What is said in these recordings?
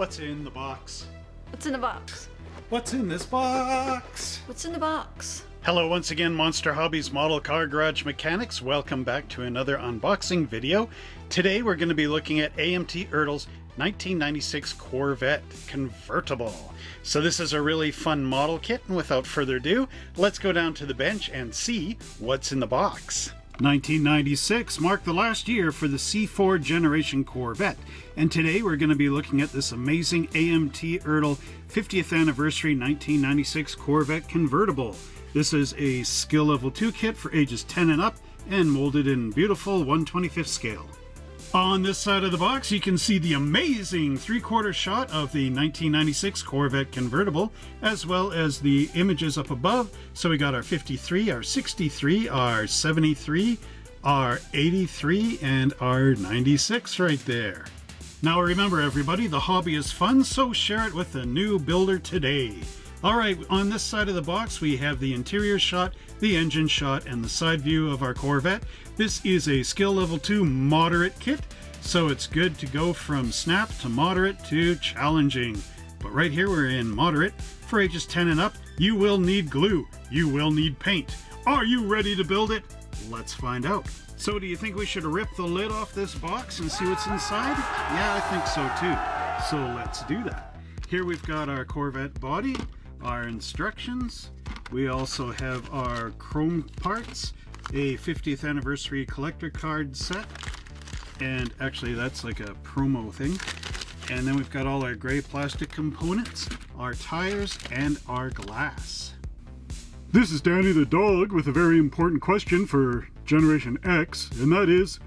What's in the box? What's in the box? What's in this box? What's in the box? Hello once again Monster Hobbies Model Car Garage Mechanics. Welcome back to another unboxing video. Today we're going to be looking at AMT Ertl's 1996 Corvette convertible. So this is a really fun model kit and without further ado, let's go down to the bench and see what's in the box. 1996 marked the last year for the C4 generation Corvette, and today we're going to be looking at this amazing AMT Ertl 50th anniversary 1996 Corvette convertible. This is a skill level 2 kit for ages 10 and up and molded in beautiful 125th scale. On this side of the box, you can see the amazing three-quarter shot of the 1996 Corvette convertible, as well as the images up above. So we got our 53, our 63, our 73, our 83, and our 96 right there. Now remember everybody, the hobby is fun, so share it with a new builder today. Alright, on this side of the box we have the interior shot, the engine shot, and the side view of our Corvette. This is a skill level 2 moderate kit, so it's good to go from snap to moderate to challenging. But right here we're in moderate. For ages 10 and up, you will need glue. You will need paint. Are you ready to build it? Let's find out. So do you think we should rip the lid off this box and see what's inside? Yeah, I think so too. So let's do that. Here we've got our Corvette body, our instructions. We also have our chrome parts, a 50th anniversary collector card set, and actually that's like a promo thing. And then we've got all our gray plastic components, our tires, and our glass. This is Danny the dog with a very important question for Generation X, and that is,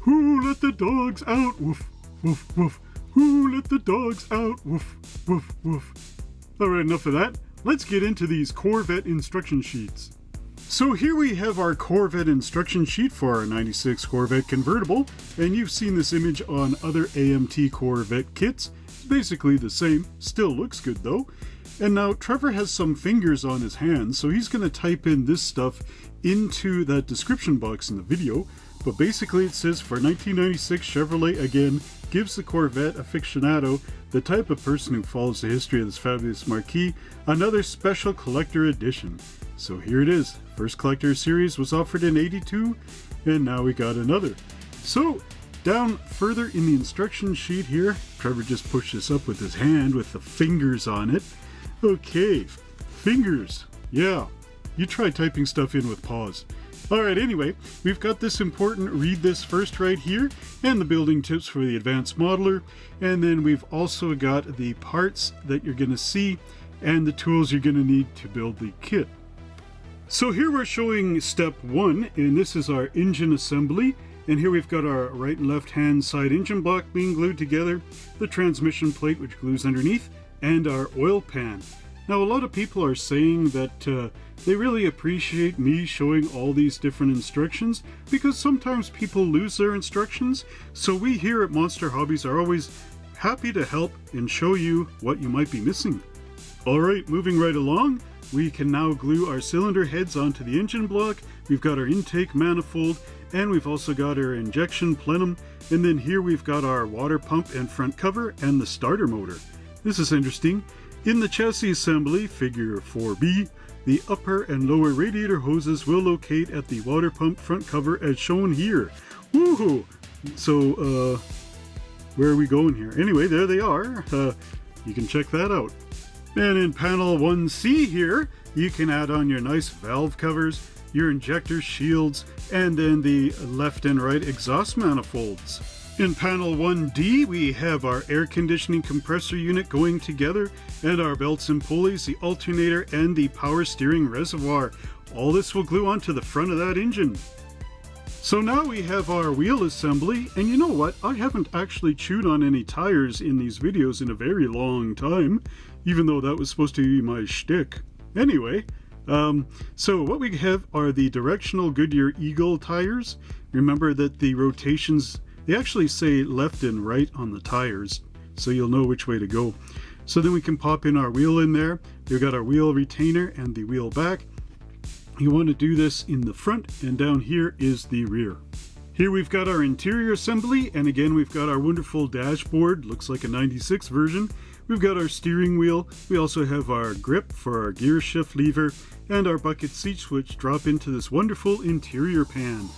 who let the dogs out? Woof, woof, woof. Who let the dogs out? Woof, woof, woof. Alright, enough of that. Let's get into these Corvette instruction sheets. So here we have our Corvette instruction sheet for our 96 Corvette convertible, and you've seen this image on other AMT Corvette kits. It's basically the same, still looks good though. And now Trevor has some fingers on his hands, so he's going to type in this stuff into that description box in the video. But basically it says for 1996 Chevrolet again gives the Corvette aficionado, the type of person who follows the history of this fabulous marquee, another special collector edition. So here it is. First collector series was offered in 82 and now we got another. So down further in the instruction sheet here, Trevor just pushed this up with his hand with the fingers on it. Okay, fingers. Yeah, you try typing stuff in with paws. Alright, anyway, we've got this important read this first right here, and the building tips for the advanced modeler, and then we've also got the parts that you're going to see and the tools you're going to need to build the kit. So here we're showing step one, and this is our engine assembly, and here we've got our right and left hand side engine block being glued together, the transmission plate which glues underneath, and our oil pan. Now a lot of people are saying that uh, they really appreciate me showing all these different instructions because sometimes people lose their instructions. So we here at Monster Hobbies are always happy to help and show you what you might be missing. Alright, moving right along, we can now glue our cylinder heads onto the engine block. We've got our intake manifold and we've also got our injection plenum and then here we've got our water pump and front cover and the starter motor. This is interesting. In the chassis assembly, figure 4B, the upper and lower radiator hoses will locate at the water pump front cover as shown here. Woohoo! So, uh, where are we going here? Anyway, there they are. Uh, you can check that out. And in panel 1C here, you can add on your nice valve covers, your injector shields, and then the left and right exhaust manifolds. In panel 1D, we have our air conditioning compressor unit going together, and our belts and pulleys, the alternator, and the power steering reservoir. All this will glue onto the front of that engine. So now we have our wheel assembly, and you know what? I haven't actually chewed on any tires in these videos in a very long time, even though that was supposed to be my shtick. Anyway, um, so what we have are the directional Goodyear Eagle tires. Remember that the rotations they actually say left and right on the tires, so you'll know which way to go. So then we can pop in our wheel in there. We've got our wheel retainer and the wheel back. You want to do this in the front and down here is the rear. Here we've got our interior assembly, and again we've got our wonderful dashboard, looks like a 96 version. We've got our steering wheel, we also have our grip for our gear shift lever, and our bucket seats which drop into this wonderful interior pan.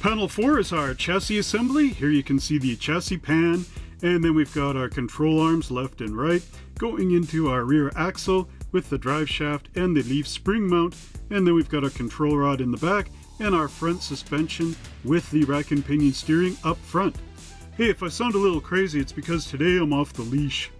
Panel 4 is our chassis assembly. Here you can see the chassis pan, and then we've got our control arms left and right going into our rear axle with the drive shaft and the leaf spring mount, and then we've got our control rod in the back and our front suspension with the rack and pinion steering up front. Hey, if I sound a little crazy, it's because today I'm off the leash.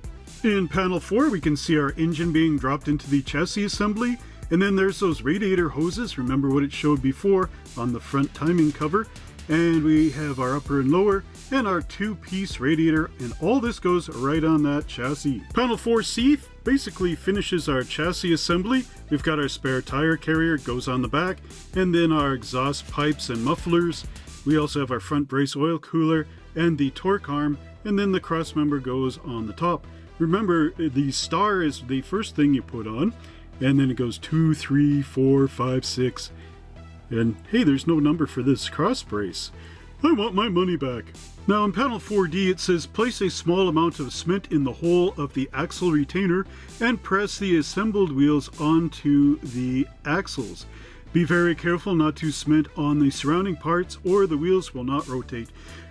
In panel 4 we can see our engine being dropped into the chassis assembly and then there's those radiator hoses, remember what it showed before on the front timing cover. And we have our upper and lower and our two-piece radiator and all this goes right on that chassis. Panel 4C basically finishes our chassis assembly. We've got our spare tire carrier, goes on the back, and then our exhaust pipes and mufflers. We also have our front brace oil cooler and the torque arm, and then the cross member goes on the top. Remember, the star is the first thing you put on, and then it goes two, three, four, five, six, and hey, there's no number for this cross brace. I want my money back. Now in panel 4D it says place a small amount of cement in the hole of the axle retainer and press the assembled wheels onto the axles. Be very careful not to cement on the surrounding parts or the wheels will not rotate.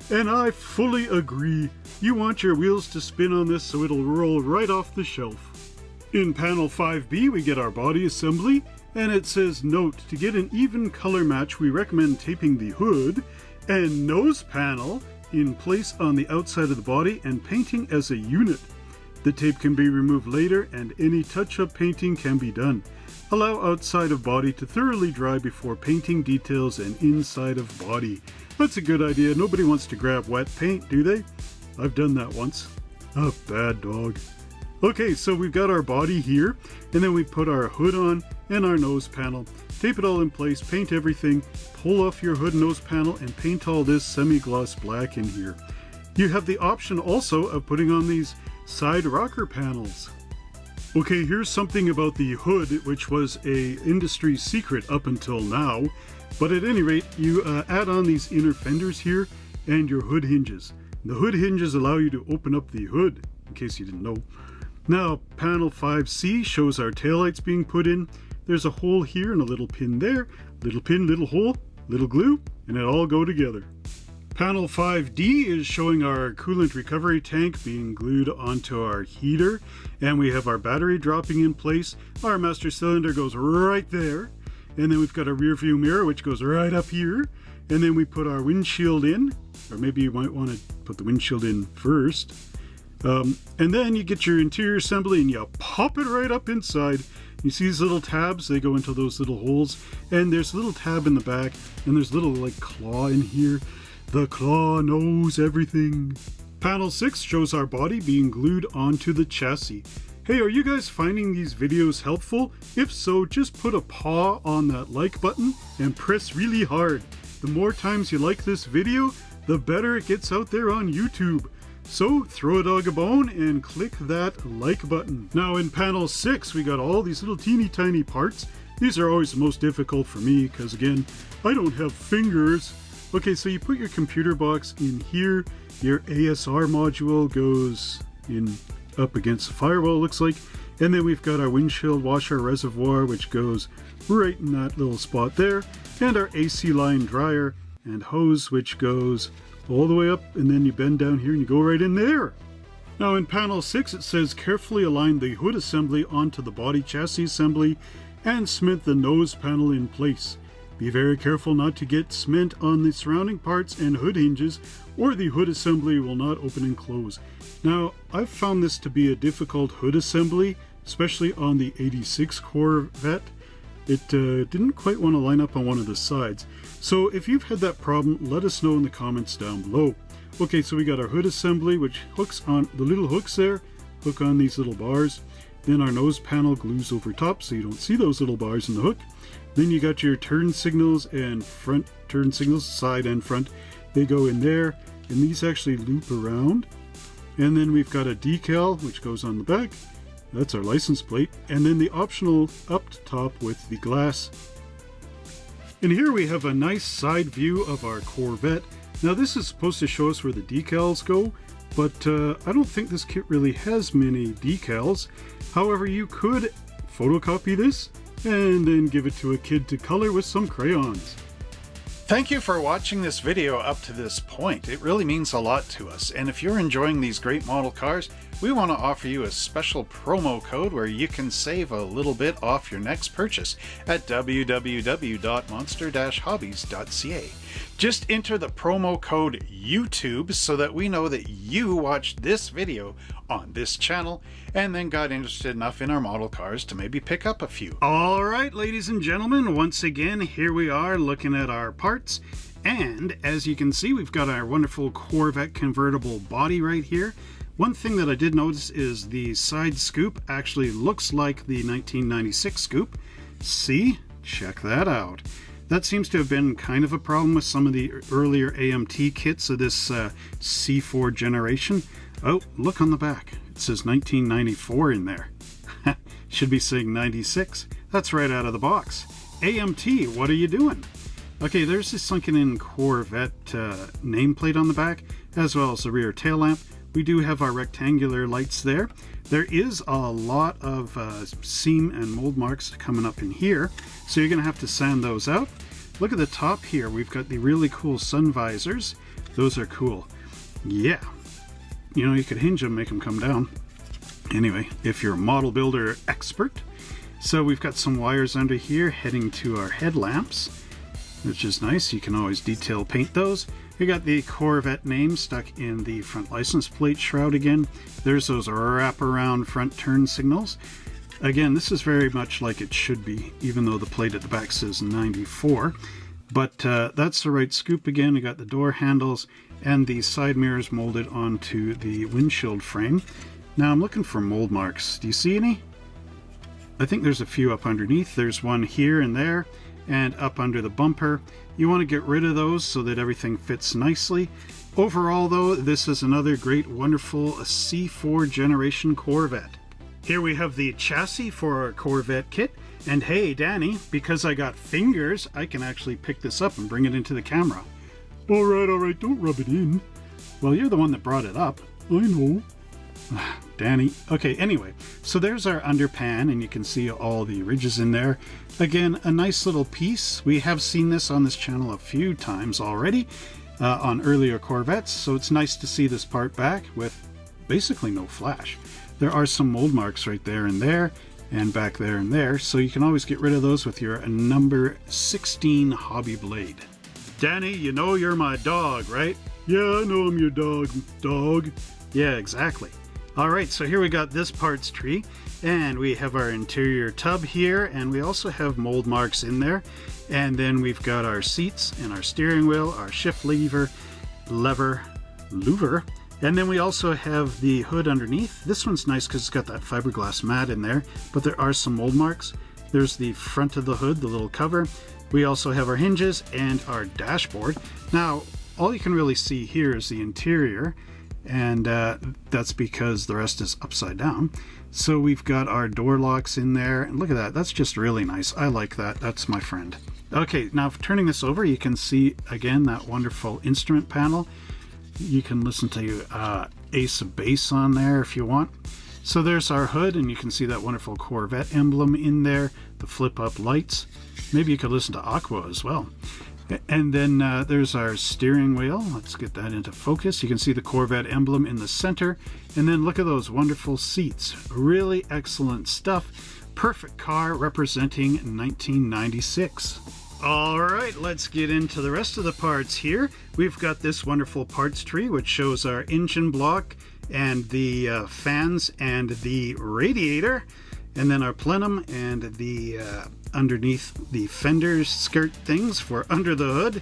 And I fully agree. You want your wheels to spin on this so it'll roll right off the shelf. In panel 5B we get our body assembly and it says note to get an even color match we recommend taping the hood and nose panel in place on the outside of the body and painting as a unit. The tape can be removed later and any touch-up painting can be done. Allow outside of body to thoroughly dry before painting details and inside of body. That's a good idea. Nobody wants to grab wet paint, do they? I've done that once. A bad dog. Okay, so we've got our body here, and then we put our hood on and our nose panel. Tape it all in place, paint everything, pull off your hood nose panel, and paint all this semi-gloss black in here. You have the option also of putting on these side rocker panels. Okay, here's something about the hood, which was a industry secret up until now. But at any rate, you uh, add on these inner fenders here and your hood hinges. The hood hinges allow you to open up the hood, in case you didn't know. Now, panel 5C shows our taillights being put in. There's a hole here and a little pin there. Little pin, little hole, little glue, and it all go together. Panel 5D is showing our coolant recovery tank being glued onto our heater and we have our battery dropping in place. Our master cylinder goes right there and then we've got a rear view mirror which goes right up here and then we put our windshield in or maybe you might want to put the windshield in first. Um, and then you get your interior assembly and you pop it right up inside. You see these little tabs, they go into those little holes and there's a little tab in the back and there's little like claw in here the claw knows everything. Panel 6 shows our body being glued onto the chassis. Hey, are you guys finding these videos helpful? If so, just put a paw on that like button and press really hard. The more times you like this video, the better it gets out there on YouTube. So throw a dog a bone and click that like button. Now in panel 6 we got all these little teeny tiny parts. These are always the most difficult for me because again, I don't have fingers. Okay, so you put your computer box in here. Your ASR module goes in up against the firewall, looks like. And then we've got our windshield washer reservoir, which goes right in that little spot there. And our AC line dryer and hose, which goes all the way up. And then you bend down here and you go right in there. Now in panel 6 it says carefully align the hood assembly onto the body chassis assembly and cement the nose panel in place. Be very careful not to get cement on the surrounding parts and hood hinges or the hood assembly will not open and close. Now, I've found this to be a difficult hood assembly, especially on the 86 Corvette. It uh, didn't quite want to line up on one of the sides. So if you've had that problem, let us know in the comments down below. Okay, so we got our hood assembly, which hooks on the little hooks there, hook on these little bars. Then our nose panel glues over top so you don't see those little bars in the hook. Then you got your turn signals and front turn signals, side and front. They go in there, and these actually loop around. And then we've got a decal, which goes on the back. That's our license plate. And then the optional up top with the glass. And here we have a nice side view of our Corvette. Now this is supposed to show us where the decals go, but uh, I don't think this kit really has many decals. However, you could photocopy this and then give it to a kid to color with some crayons. Thank you for watching this video up to this point. It really means a lot to us. And if you're enjoying these great model cars, we want to offer you a special promo code where you can save a little bit off your next purchase at www.monster-hobbies.ca. Just enter the promo code YouTube so that we know that you watched this video on this channel and then got interested enough in our model cars to maybe pick up a few. All right, ladies and gentlemen, once again, here we are looking at our parts. And as you can see, we've got our wonderful Corvette convertible body right here. One thing that I did notice is the side scoop actually looks like the 1996 scoop. See? Check that out. That seems to have been kind of a problem with some of the earlier AMT kits of this uh, C4 generation. Oh, look on the back. It says 1994 in there. Should be saying 96. That's right out of the box. AMT, what are you doing? Okay, there's this sunken in Corvette uh, nameplate on the back, as well as the rear tail lamp. We do have our rectangular lights there. There is a lot of uh, seam and mold marks coming up in here, so you're going to have to sand those out. Look at the top here. We've got the really cool sun visors. Those are cool. Yeah. You know, you could hinge them, make them come down. Anyway, if you're a model builder expert. So we've got some wires under here heading to our headlamps, which is nice. You can always detail paint those. We got the Corvette name stuck in the front license plate shroud again. There's those wraparound front turn signals. Again, this is very much like it should be, even though the plate at the back says 94. But uh, that's the right scoop again. We got the door handles and the side mirrors molded onto the windshield frame. Now I'm looking for mold marks. Do you see any? I think there's a few up underneath. There's one here and there and up under the bumper. You want to get rid of those so that everything fits nicely. Overall though, this is another great wonderful C4 generation Corvette. Here we have the chassis for our Corvette kit. And hey, Danny, because I got fingers, I can actually pick this up and bring it into the camera. All right, all right, don't rub it in. Well, you're the one that brought it up. I know. Danny. Okay, anyway, so there's our underpan, and you can see all the ridges in there. Again, a nice little piece. We have seen this on this channel a few times already uh, on earlier Corvettes, so it's nice to see this part back with basically no flash. There are some mold marks right there and there, and back there and there, so you can always get rid of those with your number 16 hobby blade. Danny, you know you're my dog, right? Yeah, I know I'm your dog, dog. Yeah, exactly. All right, so here we got this parts tree, and we have our interior tub here, and we also have mold marks in there. And then we've got our seats and our steering wheel, our shift lever, lever, louver, and then we also have the hood underneath. This one's nice because it's got that fiberglass mat in there, but there are some mold marks. There's the front of the hood, the little cover. We also have our hinges and our dashboard. Now, all you can really see here is the interior, and uh, that's because the rest is upside down. So we've got our door locks in there, and look at that, that's just really nice. I like that, that's my friend. Okay, now turning this over, you can see again that wonderful instrument panel you can listen to uh, Ace of Base on there if you want. So there's our hood, and you can see that wonderful Corvette emblem in there, the flip-up lights. Maybe you could listen to Aqua as well. And then uh, there's our steering wheel. Let's get that into focus. You can see the Corvette emblem in the center. And then look at those wonderful seats. Really excellent stuff. Perfect car representing 1996. All right, let's get into the rest of the parts here. We've got this wonderful parts tree, which shows our engine block and the uh, fans and the radiator, and then our plenum and the uh, underneath the fenders skirt things for under the hood.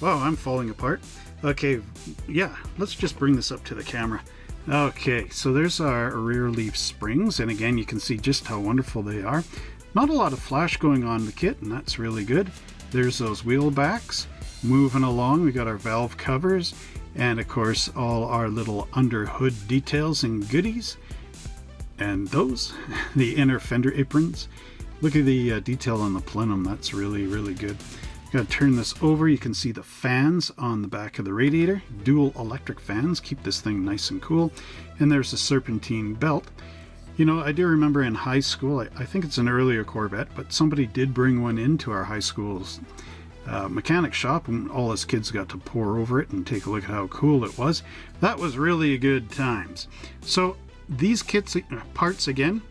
Wow, I'm falling apart. Okay, yeah, let's just bring this up to the camera. Okay, so there's our rear leaf springs, and again, you can see just how wonderful they are. Not a lot of flash going on the kit, and that's really good. There's those wheel backs. Moving along, we got our valve covers, and of course, all our little under hood details and goodies. And those, the inner fender aprons. Look at the uh, detail on the plenum, that's really, really good. Got to turn this over. You can see the fans on the back of the radiator. Dual electric fans keep this thing nice and cool. And there's a serpentine belt. You know, I do remember in high school, I, I think it's an earlier Corvette, but somebody did bring one into our high school's uh, mechanic shop and all us kids got to pore over it and take a look at how cool it was. That was really good times. So these kits uh, parts again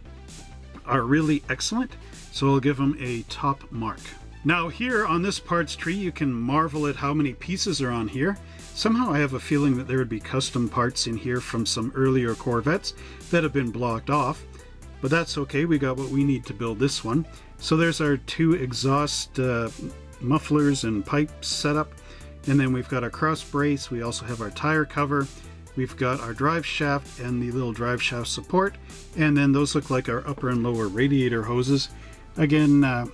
are really excellent. So I'll give them a top mark. Now here on this parts tree you can marvel at how many pieces are on here. Somehow I have a feeling that there would be custom parts in here from some earlier Corvettes that have been blocked off. But that's okay, we got what we need to build this one. So there's our two exhaust uh, mufflers and pipes set up. And then we've got our cross brace, we also have our tire cover, we've got our drive shaft and the little drive shaft support. And then those look like our upper and lower radiator hoses. Again, uh,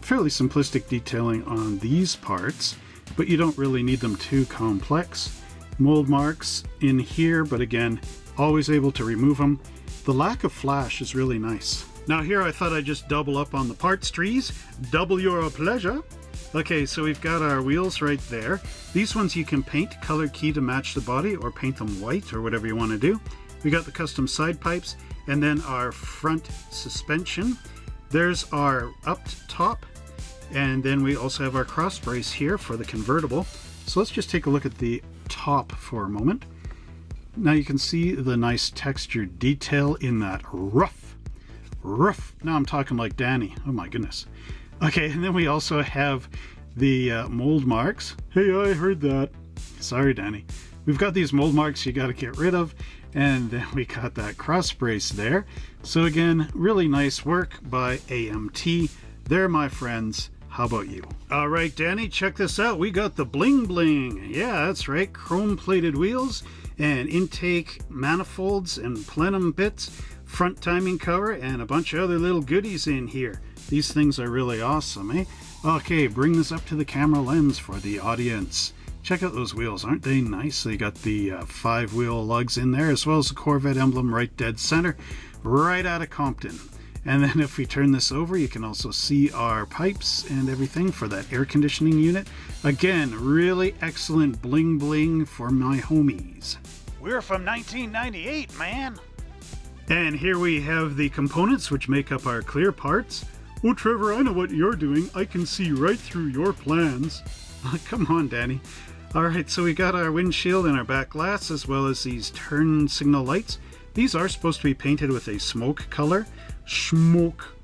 fairly simplistic detailing on these parts, but you don't really need them too complex. Mold marks in here, but again, always able to remove them. The lack of flash is really nice. Now here I thought I'd just double up on the parts trees. Double your pleasure. Okay, so we've got our wheels right there. These ones you can paint color key to match the body or paint them white or whatever you want to do. We got the custom side pipes and then our front suspension. There's our up top and then we also have our cross brace here for the convertible. So let's just take a look at the top for a moment. Now you can see the nice textured detail in that rough, rough. Now I'm talking like Danny. Oh my goodness. Okay, and then we also have the uh, mold marks. Hey, I heard that. Sorry, Danny. We've got these mold marks you got to get rid of. And then we got that cross brace there. So again, really nice work by AMT. There, my friends. How about you? All right, Danny, check this out. We got the bling bling. Yeah, that's right. Chrome plated wheels and intake manifolds and plenum bits, front timing cover, and a bunch of other little goodies in here. These things are really awesome, eh? Okay, bring this up to the camera lens for the audience. Check out those wheels, aren't they nice? They got the uh, five wheel lugs in there as well as the Corvette emblem right dead center, right out of Compton. And then if we turn this over, you can also see our pipes and everything for that air conditioning unit. Again, really excellent bling bling for my homies. We're from 1998, man. And here we have the components which make up our clear parts. Oh, Trevor, I know what you're doing. I can see right through your plans. Come on, Danny. All right, so we got our windshield and our back glass as well as these turn signal lights. These are supposed to be painted with a smoke color smoke.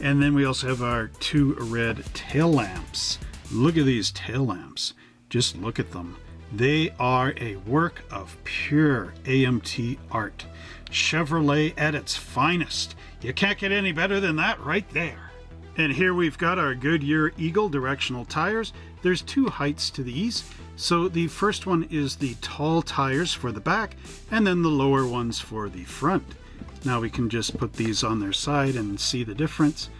And then we also have our two red tail lamps. Look at these tail lamps. Just look at them. They are a work of pure AMT art. Chevrolet at its finest. You can't get any better than that right there. And here we've got our Goodyear Eagle directional tires. There's two heights to these. So the first one is the tall tires for the back and then the lower ones for the front. Now we can just put these on their side and see the difference.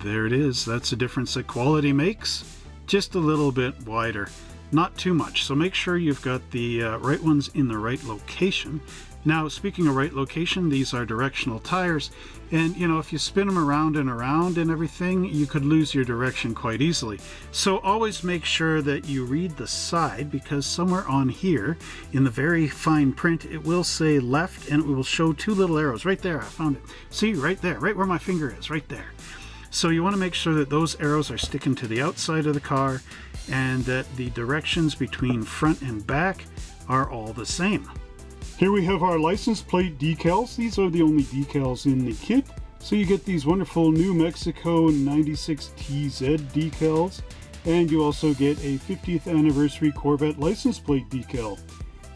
There it is. That's the difference that quality makes. Just a little bit wider. Not too much. So make sure you've got the uh, right ones in the right location. Now, speaking of right location, these are directional tires, and you know, if you spin them around and around and everything, you could lose your direction quite easily. So always make sure that you read the side because somewhere on here, in the very fine print, it will say left and it will show two little arrows right there. I found it. See, right there, right where my finger is, right there. So you want to make sure that those arrows are sticking to the outside of the car and that the directions between front and back are all the same. Here we have our license plate decals. These are the only decals in the kit. So you get these wonderful New Mexico 96 TZ decals. And you also get a 50th anniversary Corvette license plate decal.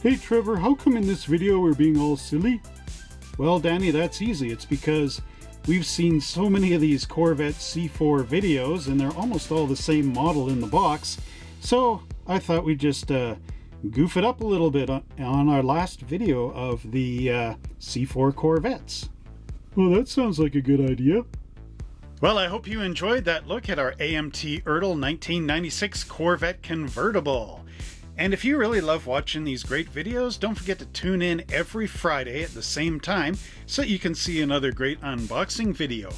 Hey Trevor, how come in this video we're being all silly? Well Danny, that's easy. It's because we've seen so many of these Corvette C4 videos and they're almost all the same model in the box. So I thought we'd just uh, goof it up a little bit on our last video of the uh, C4 Corvettes. Well, that sounds like a good idea. Well, I hope you enjoyed that look at our AMT Ertl 1996 Corvette convertible. And if you really love watching these great videos, don't forget to tune in every Friday at the same time so you can see another great unboxing video.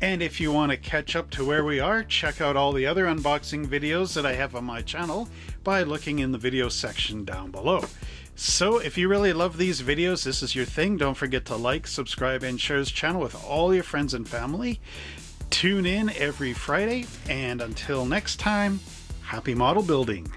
And if you want to catch up to where we are, check out all the other unboxing videos that I have on my channel by looking in the video section down below. So if you really love these videos, this is your thing, don't forget to like, subscribe, and share this channel with all your friends and family. Tune in every Friday, and until next time, happy model building.